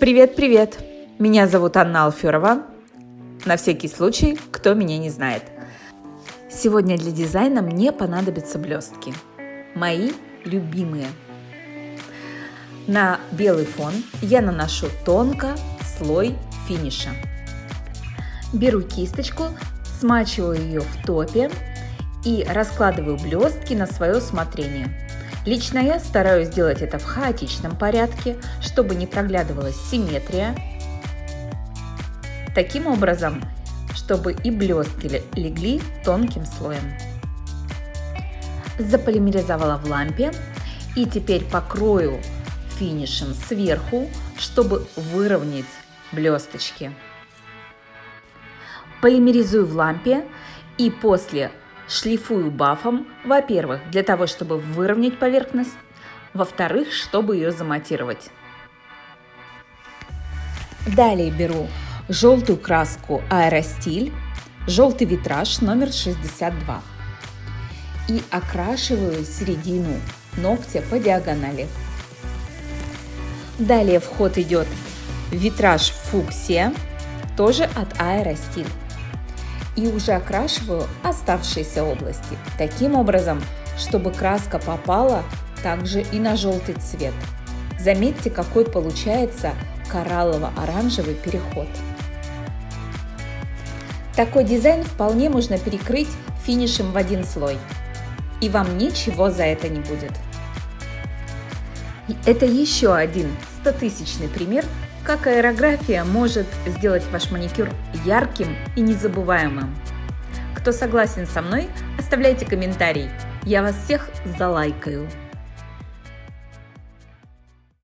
Привет-привет! Меня зовут Анна Алферова. На всякий случай, кто меня не знает. Сегодня для дизайна мне понадобятся блестки. Мои любимые. На белый фон я наношу тонко слой финиша. Беру кисточку, смачиваю ее в топе и раскладываю блестки на свое усмотрение. Лично я стараюсь сделать это в хаотичном порядке, чтобы не проглядывалась симметрия. Таким образом, чтобы и блестки легли тонким слоем. Заполимеризовала в лампе и теперь покрою финишем сверху, чтобы выровнять блесточки. Полимеризую в лампе и после шлифую бафом, во-первых, для того, чтобы выровнять поверхность, во-вторых, чтобы ее заматировать. Далее беру желтую краску Аэростиль, желтый витраж номер 62 и окрашиваю середину ногтя по диагонали. Далее в ход идет витраж фуксия, тоже от Аэростиль и уже окрашиваю оставшиеся области, таким образом, чтобы краска попала также и на желтый цвет. Заметьте, какой получается кораллово-оранжевый переход. Такой дизайн вполне можно перекрыть финишем в один слой, и вам ничего за это не будет. Это еще один 100-тысячный пример как аэрография может сделать ваш маникюр ярким и незабываемым. Кто согласен со мной, оставляйте комментарий. Я вас всех залайкаю.